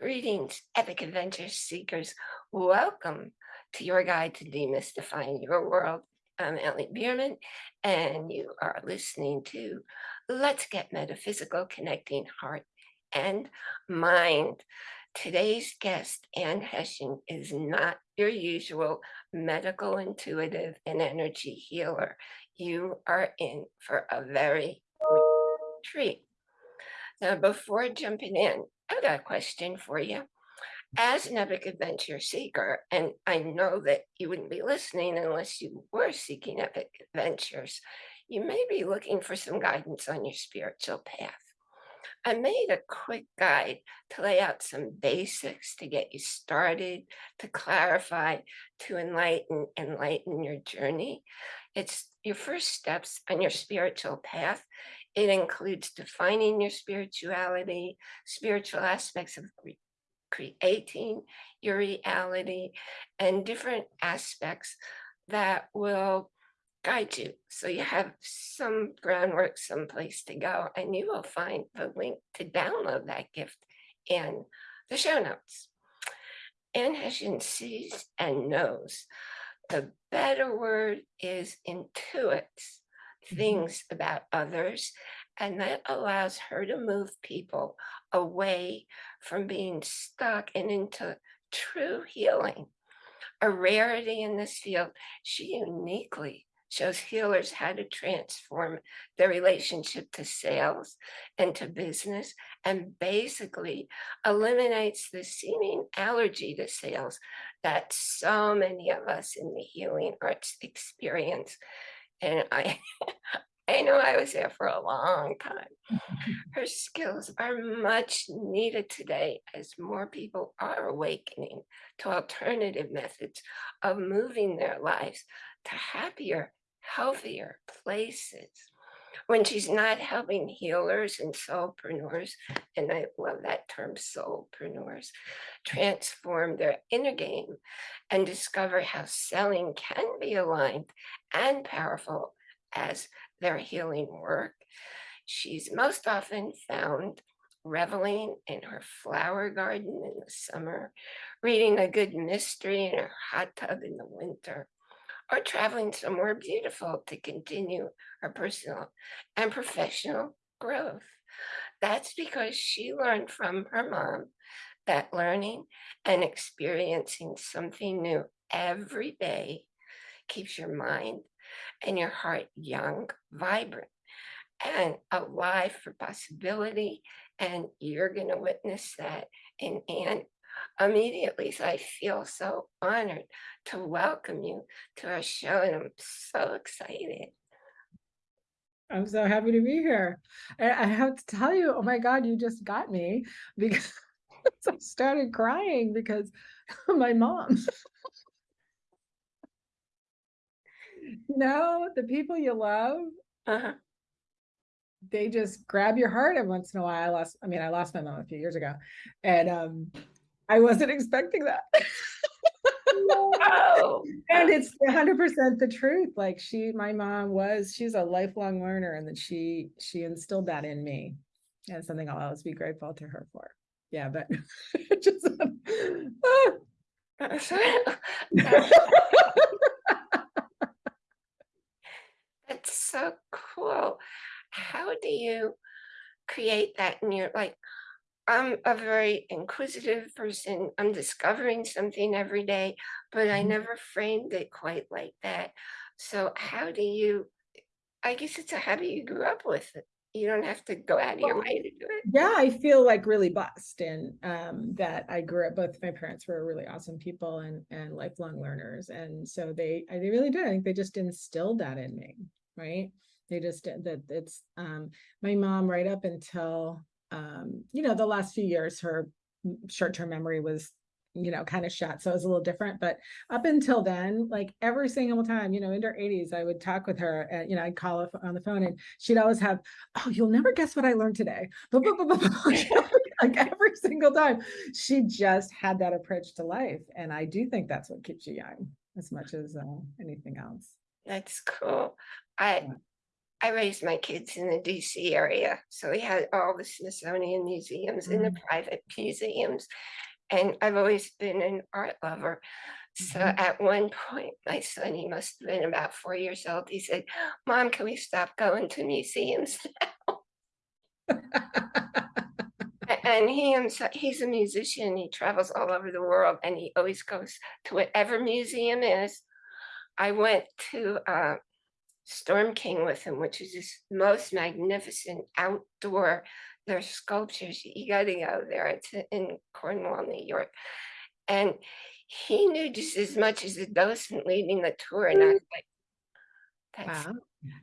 Greetings, epic adventure seekers. Welcome to your guide to demystifying your world. I'm Ellie Bierman, and you are listening to Let's Get Metaphysical, Connecting Heart and Mind. Today's guest, Ann Hession, is not your usual medical intuitive and energy healer. You are in for a very treat. Now, before jumping in, I've got a question for you. As an epic adventure seeker, and I know that you wouldn't be listening unless you were seeking epic adventures, you may be looking for some guidance on your spiritual path. I made a quick guide to lay out some basics to get you started, to clarify, to enlighten, enlighten your journey. It's your first steps on your spiritual path it includes defining your spirituality, spiritual aspects of creating your reality, and different aspects that will guide you. So you have some groundwork, some place to go, and you will find the link to download that gift in the show notes. Ann Hession sees and knows. The better word is intuits. Mm-hmm. things about others. And that allows her to move people away from being stuck and into true healing. A rarity in this field, she uniquely shows healers how to transform their relationship to sales and to business and basically eliminates the seeming allergy to sales that so many of us in the healing arts experience and I, I know I was there for a long time. Her skills are much needed today as more people are awakening to alternative methods of moving their lives to happier, healthier places. When she's not helping healers and soulpreneurs, and I love that term, soulpreneurs, transform their inner game and discover how selling can be aligned and powerful as their healing work. She's most often found reveling in her flower garden in the summer, reading a good mystery in her hot tub in the winter, or traveling somewhere beautiful to continue her personal and professional growth. That's because she learned from her mom that learning and experiencing something new every day keeps your mind and your heart young, vibrant, and alive for possibility. And you're going to witness that in Ann immediately. So I feel so honored to welcome you to our show, and I'm so excited. I'm so happy to be here. I have to tell you, oh my God, you just got me because I started crying because my mom. no, the people you love, uh -huh. they just grab your heart every once in a while. I lost, I mean, I lost my mom a few years ago and um, I wasn't expecting that. And it's 100% the truth. Like she, my mom was, she's a lifelong learner and that she, she instilled that in me and something I'll always be grateful to her for yeah, but just. That's so cool. How do you create that in your like I'm a very inquisitive person. I'm discovering something every day, but I mm-hmm. never framed it quite like that. So how do you I guess it's a habit you grew up with it you don't have to go out of your way to do it. Yeah, I feel like really blessed and um, that I grew up, both my parents were really awesome people and, and lifelong learners. And so they, they really did. I think they just instilled that in me, right? They just, that it's, um, my mom right up until, um, you know, the last few years, her short-term memory was you know, kind of shot. So it was a little different. But up until then, like every single time, you know, in her 80s, I would talk with her, and, you know, I'd call her on the phone and she'd always have, oh, you'll never guess what I learned today. like every single time, she just had that approach to life. And I do think that's what keeps you young as much as uh, anything else. That's cool. I I raised my kids in the DC area, so we had all the Smithsonian museums and the Mm. private museums. And I've always been an art lover. So Mhm. at one point, my son, he must have been about four years old, he said, Mom, can we stop going to museums? A- And he himself, he's a musician, he travels all over the world and he always goes to whatever museum is. I went to uh, Storm King with him, which is this most magnificent outdoor, there's sculptures, you gotta go there, it's in Cornwall, New York. And he knew just as much as the docent leading the tour and I was like, that's Wow.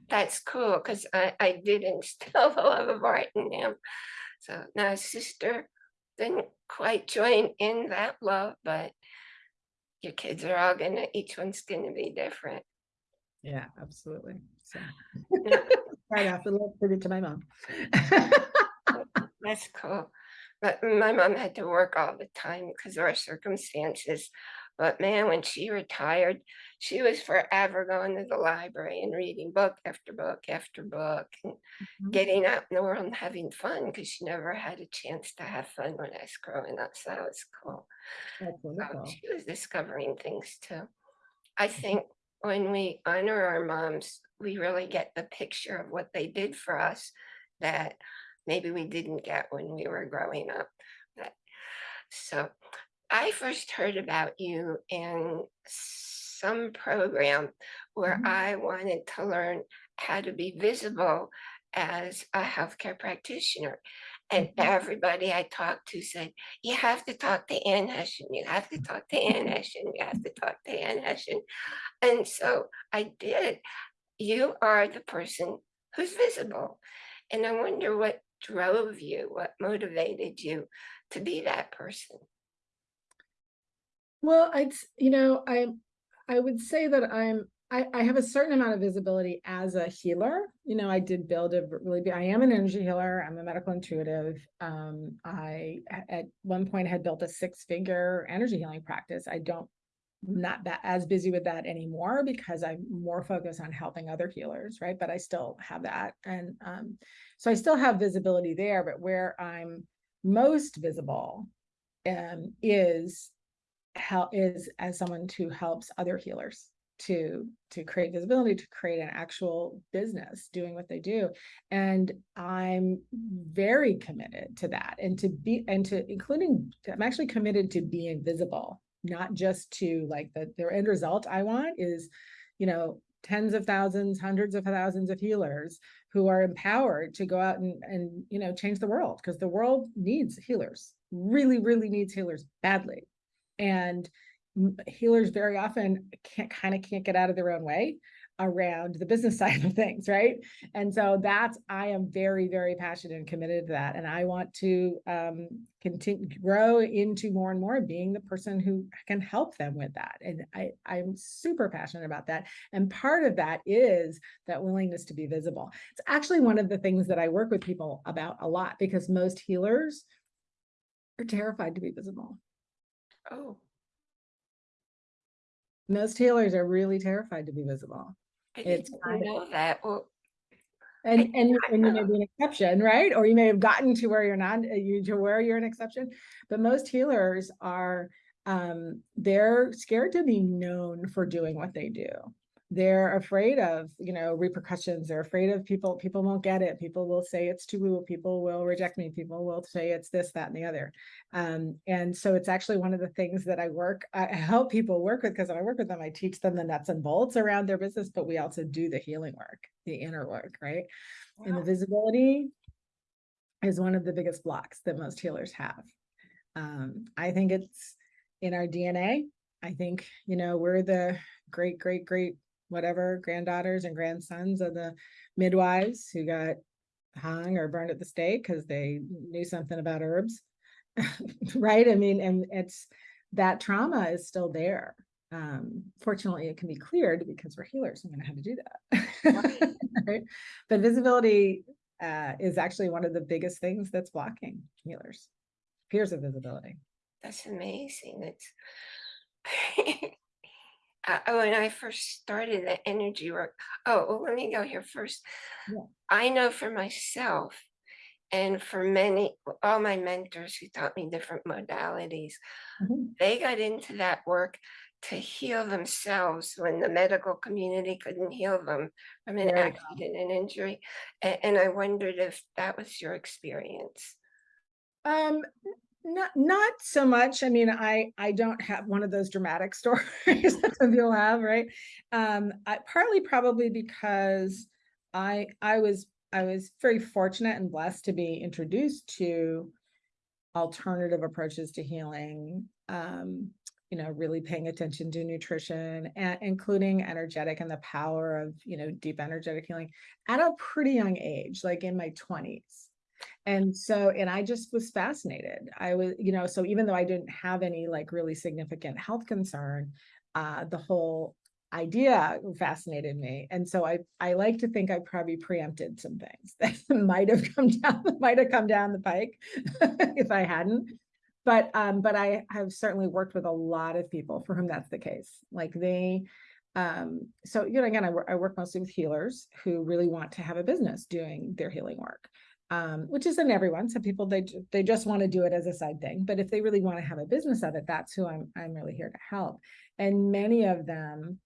that's cool because I, I did instill the love of art in him. So now his sister didn't quite join in that love, but your kids are all gonna, each one's gonna be different. Yeah, absolutely. So. Right off, a little tribute to my mom. That's cool. But my mom had to work all the time because of our circumstances. But man, when she retired, she was forever going to the library and reading book after book after book and Mhm. getting out in the world and having fun because she never had a chance to have fun when I was growing up. So that was cool. That's Um, she was discovering things too. I think when we honor our moms, we really get the picture of what they did for us that maybe we didn't get when we were growing up. But- So I first heard about you in some program where Mhm. I wanted to learn how to be visible as a healthcare practitioner. And everybody I talked to said, you have to talk to Ann Hession, you have to talk to Ann Hession, you have to talk to Ann. And so I did. You are the person who's visible. And I wonder what drove you, what motivated you to be that person. Well, I'd, you know, I, I would say that I'm, I, I have a certain amount of visibility as a healer. You know, I did build a really, I am an energy healer. I'm a medical intuitive. Um, I at one point had built a six-figure energy healing practice. I don't, not that as busy with that anymore because I'm more focused on helping other healers, right? But I still have that. And um, so I still have visibility there, but where I'm most visible um, is help is as someone who helps other healers to to create visibility to create an actual business doing what they do. And i'm very committed to that and to be and to including i'm actually committed to being visible not just to like the the end result i want is you know tens of thousands hundreds of thousands of healers who are empowered to go out and and you know change the world because the world needs healers really really needs healers badly. And healers very often can't kind of can't get out of their own way around the business side of things right? And so that's i am very very passionate and committed to that and i want to um continue grow into more and more being the person who can help them with that and i i'm super passionate about that and part of that is that willingness to be visible. It's actually one of the things that i work with people about a lot because most healers are terrified to be visible. Oh, most healers are really terrified to be visible. I It's of- know that. Well, and and, and you may be an exception right? Or you may have gotten to where you're not uh, you to where you're an exception. But most healers are um they're scared to be known for doing what they do they're afraid of you know repercussions they're afraid of people people won't get it people will say it's too woo people will reject me people will say it's this that and the other um and so it's actually one of the things that i work i help people work with because when i work with them i teach them the nuts and bolts around their business but we also do the healing work the inner work right and the visibility is one of the biggest blocks that most healers have. Um, I think it's in our DNA. I think, you know, we're the great, great, great, whatever granddaughters and grandsons of the midwives who got hung or burned at the stake because they knew something about herbs. right. I mean, and it's that trauma is still there. Um, fortunately, it can be cleared because we're healers we know how to do that. right? But visibility uh, is actually one of the biggest things that's blocking healers. Fears of visibility. That's amazing. It's uh, when I first started the energy work, oh, well, let me go here first. Yeah. I know for myself and for many, all my mentors who taught me different modalities, Mhm. they got into that work to heal themselves when the medical community couldn't heal them from an go. accident and injury. A- And I wondered if that was your experience. Um, not not so much. I mean, I I don't have one of those dramatic stories that some people have, right? Um, I partly probably because I I was I was very fortunate and blessed to be introduced to alternative approaches to healing. Um, you know, really paying attention to nutrition and including energetic and the power of, you know, deep energetic healing at a pretty young age, like in my 20s. And so, and I just was fascinated. I was, you know, so even though I didn't have any like really significant health concern, uh, the whole idea fascinated me. And so I, I like to think I probably preempted some things that might have come down, might have come down the pike if I hadn't. But, um, but I have certainly worked with a lot of people for whom that's the case. Like they, um, so, you know, again, I I work mostly with healers who really want to have a business doing their healing work um, which isn't everyone. Some people they they just want to do it as a side thing, but if they really want to have a business of it, that's who I'm I'm really here to help. And many of them,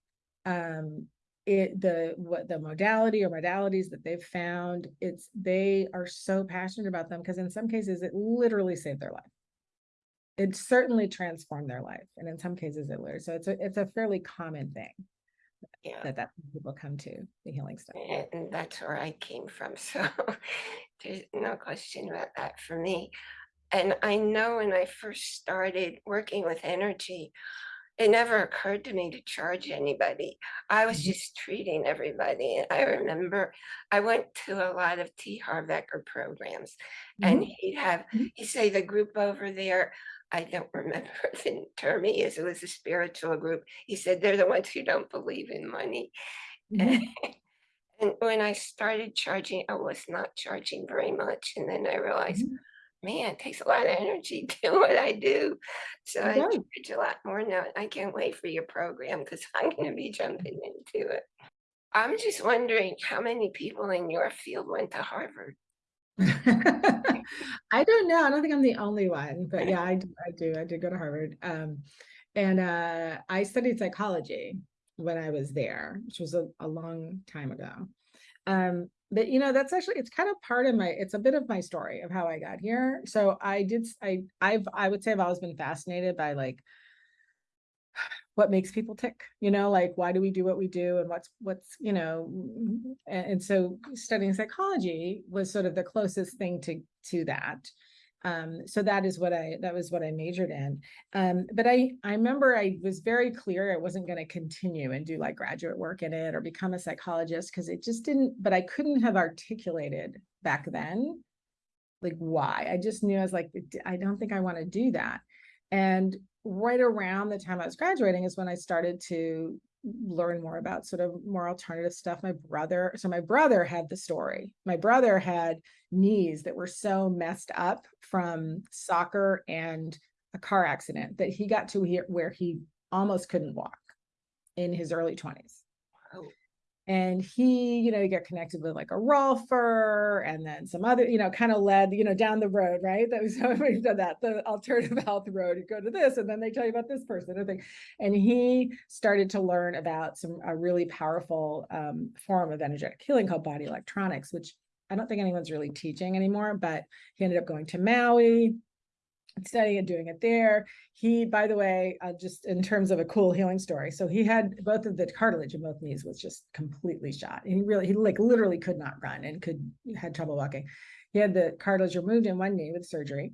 um, it the what the modality or modalities that they've found, it's they are so passionate about them because in some cases it literally saved their life. It certainly transformed their life, and in some cases it literally. So it's a it's a fairly common thing Yeah. that that people come to the healing stuff. And that's where I came from. So there's no question about that for me. And I know when I first started working with energy, it never occurred to me to charge anybody. I was Mhm. just treating everybody. And I remember I went to a lot of T. Harv Eker programs and Mhm. he'd have, Mhm. he'd say the group over there, I don't remember the term he is, it was a spiritual group. He said, they're the ones who don't believe in money. And when I started charging, I was not charging very much. And then I realized, Mhm. man, it takes a lot of energy to do what I do. So I charge a lot more now. I can't wait for your program because I'm going to be jumping into it. I'm just wondering how many people in your field went to Harvard. I don't know. I don't think I'm the only one, but yeah, I do. I did go to Harvard. Um, and uh, I studied psychology when I was there, which was a, a long time ago. Um, but you know, that's actually it's kind of part of my it's a bit of my story of how I got here. So I did I, I've, I would say I've always been fascinated by like what makes people tick you know like why do we do what we do and what's what's you know and, and so studying psychology was sort of the closest thing to to that. Um so that is what i that was what i majored in. Um but i i remember i was very clear i wasn't going to continue and do like graduate work in it or become a psychologist because it just didn't but i couldn't have articulated back then like why. I just knew i was like i don't think i want to do that and right around the time I was graduating is when I started to learn more about sort of more alternative stuff. My brother, so my brother had the story. My brother had knees that were so messed up from soccer and a car accident that he got to here where he almost couldn't walk in his early 20s. Oh, And he, you know, he got connected with like a Rolfer and then some other, you know, kind of led, you know, down the road, right? That was how we've done that, the alternative health road. You go to this, and then they tell you about this person. And, thing. and he started to learn about some a really powerful um, form of energetic healing called body electronics, which I don't think anyone's really teaching anymore. But he ended up going to Maui, studying and doing it there. He, by the way, uh, just in terms of a cool healing story, so he had both of the cartilage in both knees was just completely shot. And he really, he like literally could not run and could had trouble walking. He had the cartilage removed in one knee with surgery.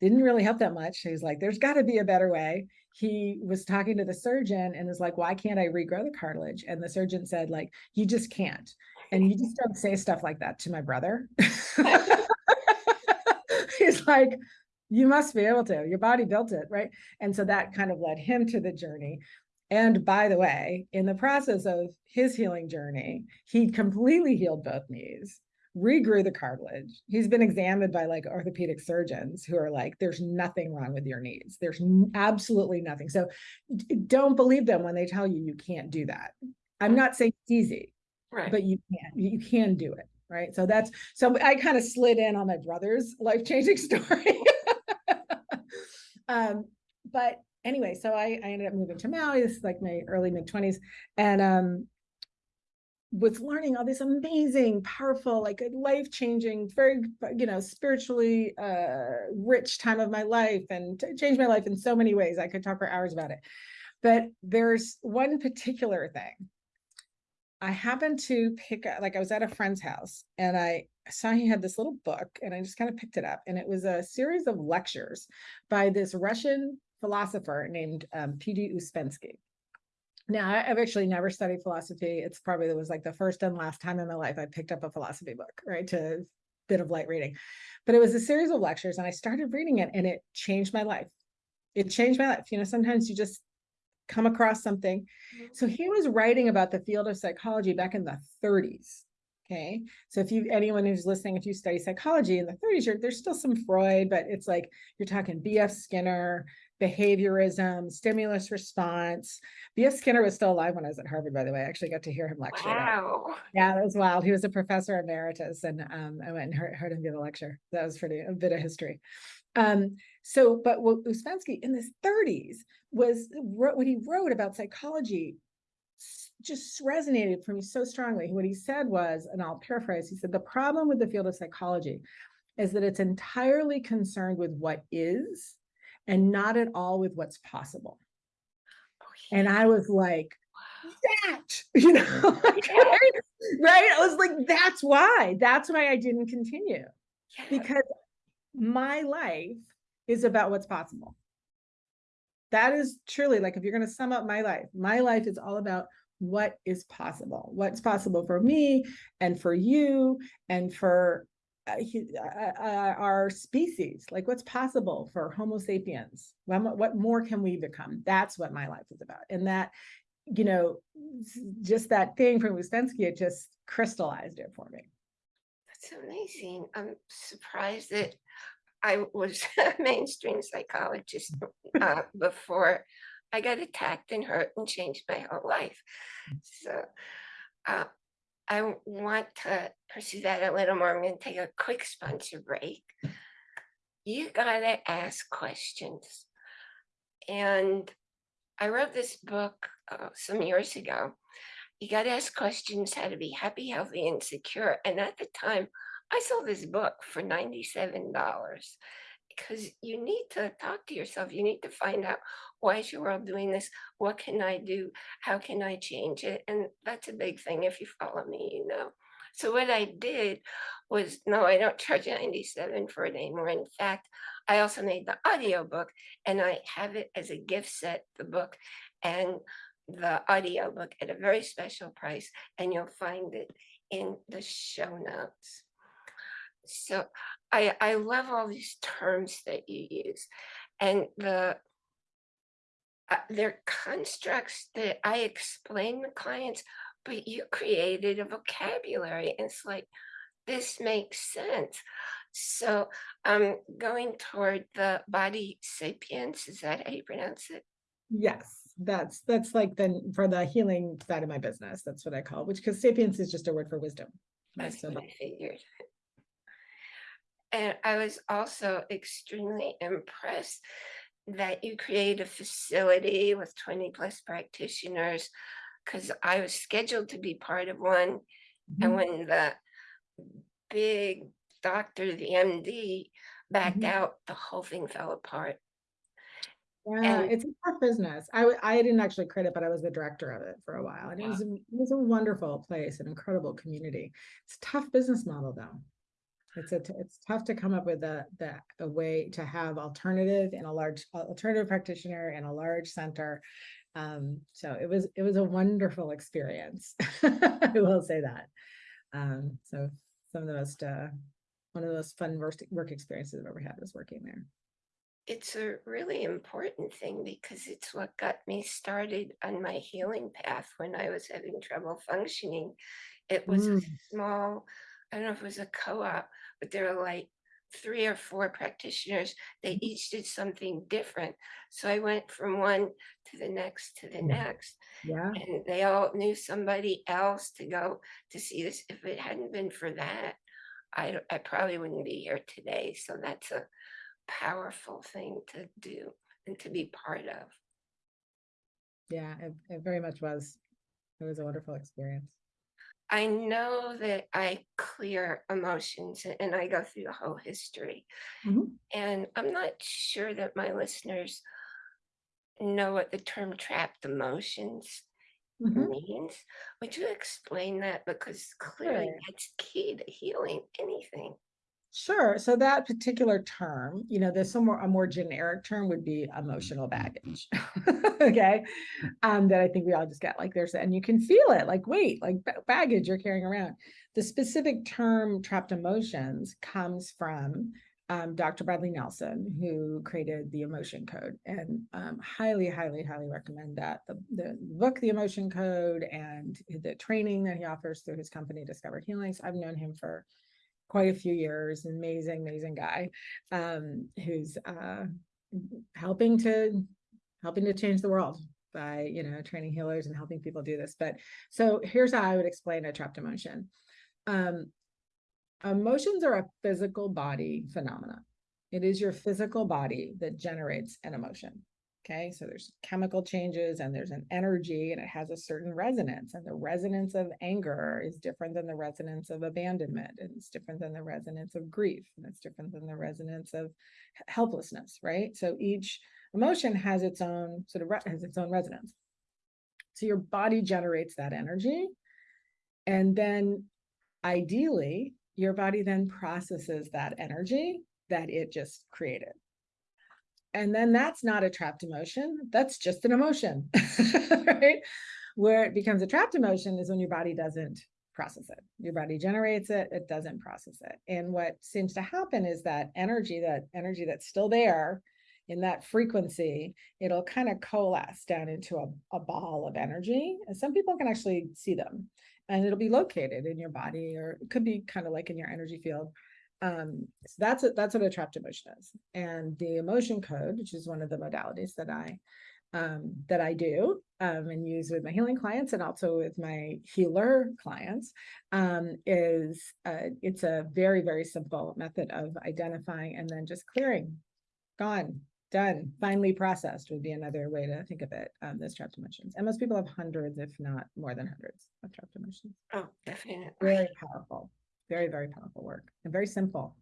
Didn't really help that much. He's like, there's got to be a better way. He was talking to the surgeon and was like, why can't I regrow the cartilage? And the surgeon said, like, you just can't. And you just don't say stuff like that to my brother. He's like, you must be able to your body built it right and so that kind of led him to the journey and by the way in the process of his healing journey he completely healed both knees regrew the cartilage. He's been examined by like orthopedic surgeons who are like, there's nothing wrong with your knees. There's absolutely nothing. So don't believe them when they tell you you can't do that. I'm not saying it's easy, Right. but you can, you can do it. Right. So that's, so I kind of slid in on my brother's life changing story. Um, but anyway, so I, I ended up moving to Maui. This is like my early mid twenties and, um, was learning all this amazing, powerful, like life changing, very, you know, spiritually uh, rich time of my life and changed my life in so many ways. I could talk for hours about it. But there's one particular thing. I happened to pick up, like I was at a friend's house and I saw he had this little book and I just kind of picked it up. And it was a series of lectures by this Russian philosopher named um, P.D. Uspensky. Now, I've actually never studied philosophy. It's probably it was like the first and last time in my life I picked up a philosophy book, right? To bit of light reading. But it was a series of lectures and I started reading it and it changed my life. It changed my life. You know, sometimes you just come across something. So he was writing about the field of psychology back in the 30s. Okay. So if you anyone who's listening, if you study psychology in the 30s, you're, there's still some Freud, but it's like you're talking B.F. Skinner, behaviorism, stimulus response. B.F. Skinner was still alive when I was at Harvard, by the way. I actually got to hear him lecture. that. Wow. Yeah, that was wild. He was a professor emeritus, and um, I went and heard, heard him give a lecture. That was pretty a bit of history. Um, so, but what Uspensky in his 30s was wrote, what he wrote about psychology just resonated for me so strongly. What he said was, and I'll paraphrase, he said, the problem with the field of psychology is that it's entirely concerned with what is and not at all with what's possible. Oh, And. I was like, that, you know, right? right? I was like, that's why, that's why I didn't continue Yeah. because my life is about what's possible. That is truly like, if you're going to sum up my life, my life is all about what is possible, what's possible for me and for you and for uh, uh, uh, our species, like what's possible for Homo sapiens. What, what more can we become? That's what my life is about. And that, you know, just that thing from Uspensky, it just crystallized it for me. That's amazing. I'm surprised that I was a mainstream psychologist uh, before I got attacked and hurt and changed my whole life. So uh, I want to pursue that a little more. I'm going to take a quick sponsor break. You got to ask questions. And I wrote this book uh, some years ago. You got to ask questions how to be happy, healthy, and secure. And at the time, I sold this book for $97 because you need to talk to yourself. You need to find out why is your world doing this? What can I do? How can I change it? And that's a big thing. If you follow me, you know. So what I did was no, I don't charge 97 for it anymore. In fact, I also made the audio book and I have it as a gift set, the book and the audio book at a very special price, and you'll find it in the show notes. So I I love all these terms that you use, and the uh, they're constructs that I explain to clients, but you created a vocabulary, and it's like this makes sense. So I'm going toward the body sapiens. Is that how you pronounce it? Yes, that's that's like then for the healing side of my business. That's what I call it, which because sapiens is just a word for wisdom. That's So what I figured. And I was also extremely impressed that you create a facility with 20 plus practitioners because I was scheduled to be part of one. And Mhm. when the big doctor, the MD, backed Mhm. out, the whole thing fell apart. Yeah, And- it's a tough business. I, I didn't actually create it, but I was the director of it for a while. And it was a, it was a wonderful place, an incredible community. It's a tough business model though. It's a, t- it's tough to come up with a, the, a way to have alternative and a large alternative practitioner and a large center. Um, so it was, it was a wonderful experience. I will say that. Um, so some of the most, uh, one of the most fun work, work experiences I've ever had was working there. it's a really important thing because it's what got me started on my healing path when I was having trouble functioning. It was a Mm. small I don't know if it was a co-op, but there were like three or four practitioners. They each did something different. So I went from one to the next to the Mm. next. Yeah, And they all knew somebody else to go to see this. If it hadn't been for that, I, I probably wouldn't be here today. So that's a powerful thing to do and to be part of. yeah, it, it very much was. It was a wonderful experience. I know that I clear emotions and I go through the whole history. Mhm. And I'm not sure that my listeners know what the term trapped emotions Mhm. means. Would you explain that? Because clearly Sure. that's key to healing anything. Sure. So that particular term, you know, there's some more, a more generic term would be emotional baggage. okay. Um, that I think we all just get like there's, and you can feel it like, wait, like baggage you're carrying around. The specific term trapped emotions comes from um, Dr. Bradley Nelson, who created the emotion code and um, highly, highly, highly recommend that the, the book, The Emotion Code and the training that he offers through his company, Discover Healings. I've known him for quite a few years, amazing, amazing guy, um, who's uh, helping to helping to change the world by you know training healers and helping people do this. But so here's how I would explain a trapped emotion. Um, emotions are a physical body phenomena. It is your physical body that generates an emotion. Okay, so there's chemical changes and there's an energy and it has a certain resonance. And the resonance of anger is different than the resonance of abandonment, and it's different than the resonance of grief, and it's different than the resonance of helplessness, right? So each emotion has its own sort of has its own resonance. So your body generates that energy. And then ideally, your body then processes that energy that it just created. And then that's not a trapped emotion, that's just an emotion, right? Where it becomes a trapped emotion is when your body doesn't process it. Your body generates it, it doesn't process it. And what seems to happen is that energy, that energy that's still there in that frequency, it'll kind of coalesce down into a, a ball of energy. And some people can actually see them and it'll be located in your body or it could be kind of like in your energy field. Um, so that's what that's what a trapped emotion is. And the emotion code, which is one of the modalities that I um, that I do um, and use with my healing clients and also with my healer clients, um, is uh, it's a very very simple method of identifying and then just clearing, gone, done, finally processed would be another way to think of it. Um, those trapped emotions, and most people have hundreds, if not more than hundreds, of trapped emotions. Oh, definitely. Very powerful, very very powerful work, and very simple.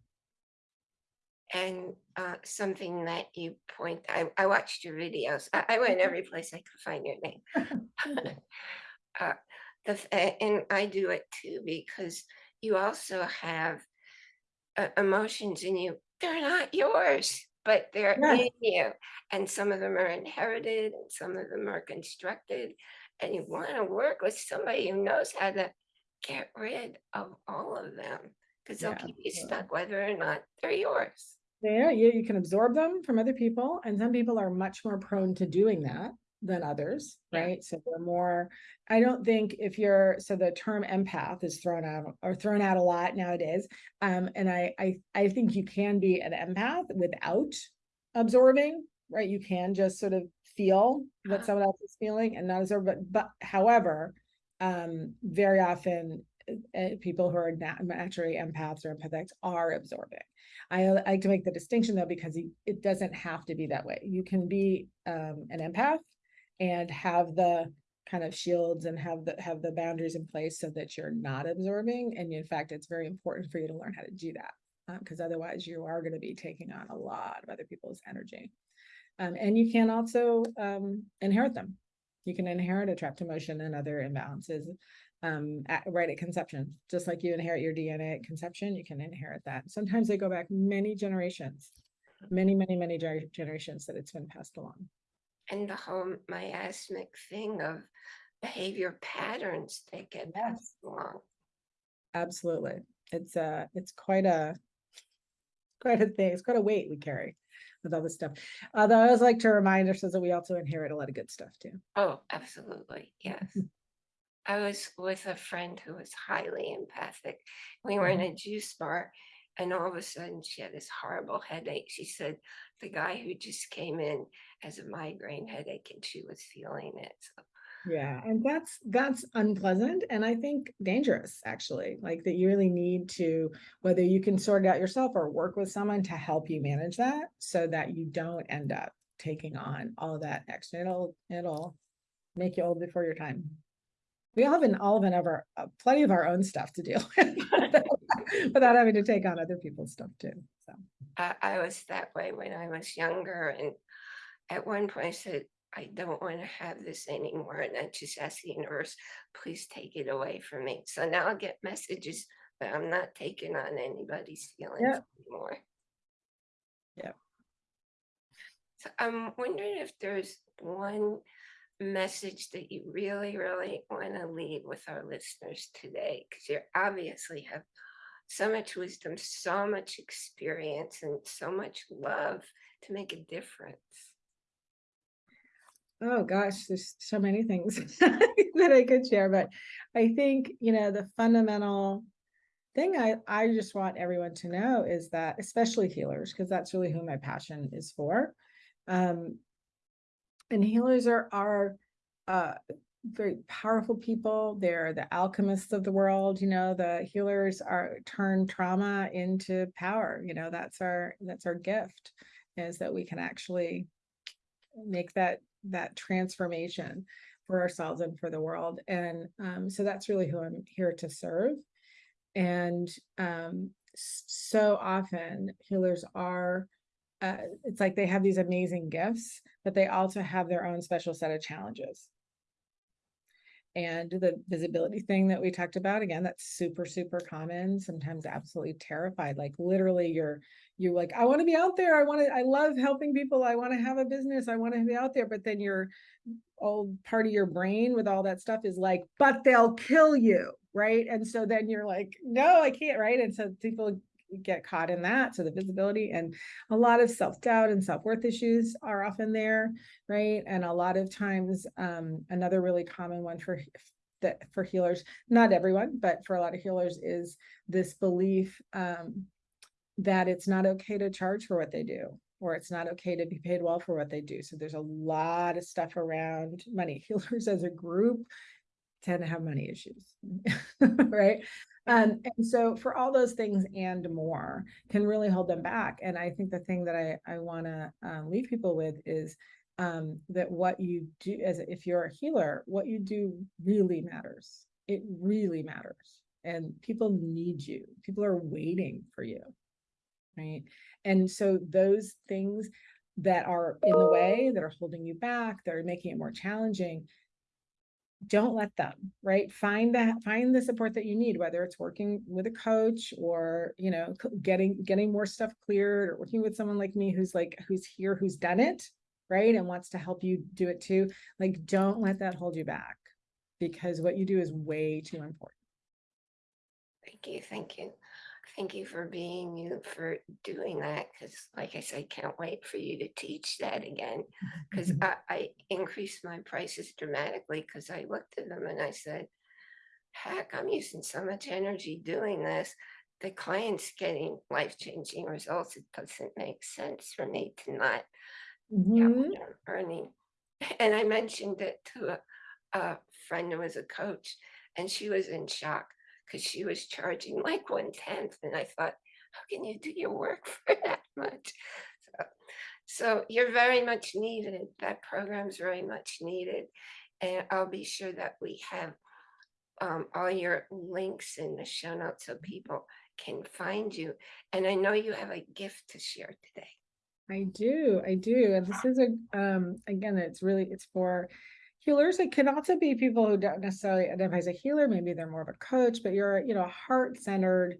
And uh, something that you point, I, I watched your videos. I, I went every place I could find your name. Uh, the, and I do it too because you also have uh, emotions in you. They're not yours, but they're in you. And some of them are inherited and some of them are constructed. And you want to work with somebody who knows how to get rid of all of them because they'll Yeah, keep you stuck whether or not they're yours. Yeah, you, you can absorb them from other people, and some people are much more prone to doing that than others, right? So they're more, I don't think if you're, so the term empath is thrown out or thrown out a lot nowadays. Um, and I, I, I think you can be an empath without absorbing, right? You can just sort of feel what Uh-huh. someone else is feeling and not absorb, but, but however, um, very often uh, uh, people who are naturally empaths or empathics are absorbing. I uh, like to make the distinction though, because it- doesn't have to be that way. You can be um, an empath and have the kind of shields and have the have the boundaries in place so that you're not absorbing. And in fact, it's very important for you to learn how to do that because otherwise you are going to be taking on a lot of other people's energy. Um, and you can also um, inherit them. You can inherit a trapped emotion and other imbalances um, at, right at conception. Just like you inherit your DNA at conception, you can inherit that. Sometimes they go back many generations, many, many, many gener- generations that it's been passed along. And the whole miasmic thing of behavior patterns that get Yes. passed along. Absolutely. It's uh it's quite a quite a thing. It's quite a weight we carry with all this stuff. Although I always like to remind ourselves that we also inherit a lot of good stuff too. Oh, absolutely. Yes. I was with a friend who was highly empathic. We were in Mm-hmm. a juice bar and all of a sudden she had this horrible headache. She said the guy who just came in has a migraine headache and she was feeling it. So Yeah, and that's that's unpleasant and I think dangerous actually, like that you really need to, whether you can sort it out yourself or work with someone to help you manage that so that you don't end up taking on all that extra. It'll it'll make you old before your time. We all have an all of an ever uh, plenty of our own stuff to deal with without having to take on other people's stuff too. So I, I was that way when I was younger and at one point I said, I don't want to have this anymore. And I just asked the universe, please take it away from me. So now I get messages, but I'm not taking on anybody's feelings anymore. Yeah. So I'm wondering if there's one message that you really, really want to leave with our listeners today, because you obviously have so much wisdom, so much experience, and so much love to make a difference. Oh gosh, there's so many things that I could share, but I think, you know, the fundamental thing I, I just want everyone to know is that, especially healers, because that's really who my passion is for. Um, and healers are, are, uh, very powerful people. They're the alchemists of the world, you know, the healers are turn trauma into power, you know, that's our, that's our gift is that we can actually make that that transformation for ourselves and for the world. And um, so that's really who i'm here to serve. And um, so often healers are uh, it's like they have these amazing gifts but they also have their own special set of challenges and the visibility thing that we talked about again that's super super common sometimes absolutely terrified like literally you're you're like i want to be out there i want to i love helping people i want to have a business i want to be out there but then your old part of your brain with all that stuff is like but they'll kill you right? And so then you're like no i can't right? And so people get caught in that so the visibility and a lot of self-doubt and self-worth issues are often there right? And a lot of times um another really common one for that for healers not everyone but for a lot of healers is this belief um that it's not okay to charge for what they do or it's not okay to be paid well for what they do. So there's a lot of stuff around money. Healers as a group tend to have money issues right um, and so for all those things and more can really hold them back. And i think the thing that i i want to um, leave people with is um, that what you do as if you're a healer what you do really matters. It really matters. And people need you. People are waiting for you right? And so those things that are in the way that are holding you back that are making it more challenging don't let them right find that find the support that you need whether it's working with a coach or you know getting getting more stuff cleared or working with someone like me who's like who's here who's done it right and wants to help you do it too like don't let that hold you back because what you do is way too important Thank you, thank you. Thank you for being you, for doing that, because like I said, can't wait for you to teach that again. Because I, I increased my prices dramatically because I looked at them and I said, heck, I'm using so much energy doing this. The client's getting life-changing results. It doesn't make sense for me to not Mhm. what earning. And I mentioned it to a, a friend who was a coach, and she was in shock because she was charging like one tenth. And I thought, how can you do your work for that much? So, so you're very much needed. That program's very much needed. And I'll be sure that we have um, all your links in the show notes so people can find you. And I know you have a gift to share today. I do, I do. And this is a, um, again, it's really, it's for healers. It can also be people who don't necessarily identify as a healer. Maybe they're more of a coach, but you're, you know, a heart-centered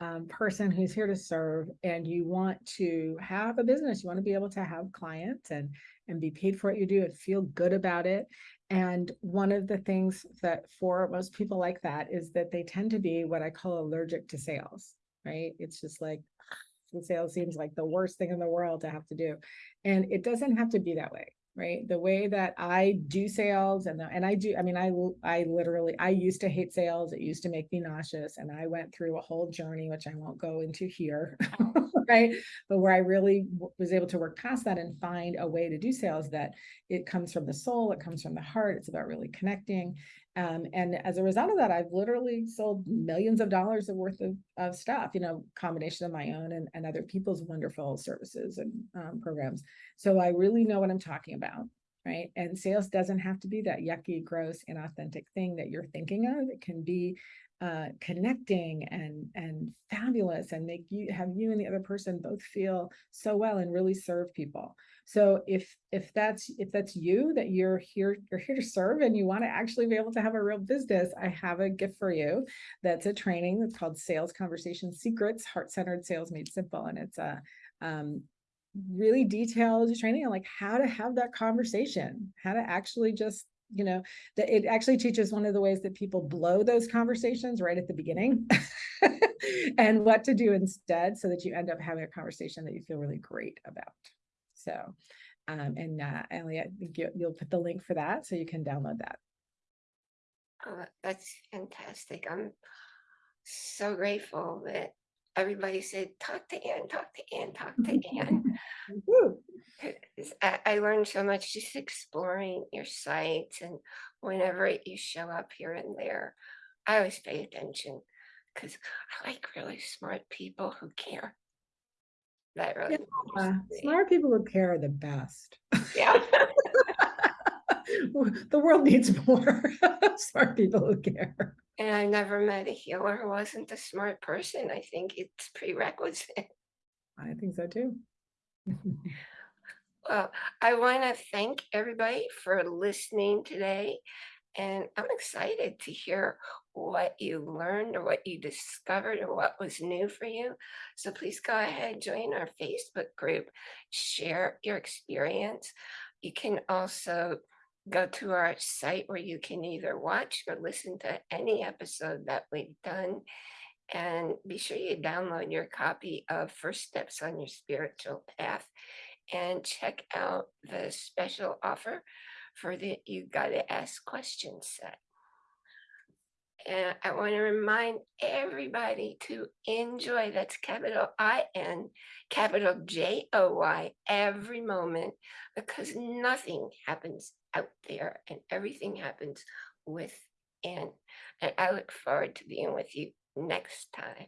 um, person who's here to serve and you want to have a business. You want to be able to have clients and, and be paid for what you do and feel good about it. And one of the things that for most people like that is that they tend to be what I call allergic to sales, right? It's just like, sales seems like the worst thing in the world to have to do. And it doesn't have to be that way. Right? The way that I do sales and, the- and I do, I mean, i i literally, I used to hate sales. It used to make me nauseous and I went through a whole journey, which I won't go into here. Oh. Right? But where I really was able to work past that and find a way to do sales that it comes from the soul, it comes from the heart. It's about really connecting. Um, and as a result of that, I've literally sold millions of dollars of worth of, of stuff, you know, combination of my own and, and other people's wonderful services and um, programs. So I really know what I'm talking about, right? And sales doesn't have to be that yucky, gross, inauthentic thing that you're thinking of. It can be uh, connecting and and fabulous and make you have you and the other person both feel so well and really serve people. So if if that's if that's you that you're here you're here to serve and you want to actually be able to have a real business, I have a gift for you. That's a training that's called Sales Conversation Secrets, Heart-Centered Sales Made Simple, and it's a um, really detailed training on like how to have that conversation, how to actually just you know that it actually teaches one of the ways that people blow those conversations right at the beginning and what to do instead so that you end up having a conversation that you feel really great about. So, um, and uh, I think you, you'll put the link for that so you can download that. Oh, that's fantastic. I'm so grateful that everybody said, talk to Ann, talk to Ann, talk to Ann. I, I learned so much just exploring your sites and whenever you show up here and there, I always pay attention because I like really smart people who care. That really me. smart people who care are the best. Yeah. the world needs more smart people who care. And I never met a healer who wasn't a smart person. I think it's prerequisite. I think so too. Well, I want to thank everybody for listening today. And I'm excited to hear what you learned or what you discovered or what was new for you. So please go ahead, join our Facebook group, share your experience. You can also go to our site where you can either watch or listen to any episode that we've done. And be sure you download your copy of First Steps on Your Spiritual Path and check out the special offer for the You Gotta Ask Questions set. And I want to remind everybody to enjoy, that's capital I N, capital J O Y, every moment, because nothing happens out there and everything happens within. And I look forward to being with you next time.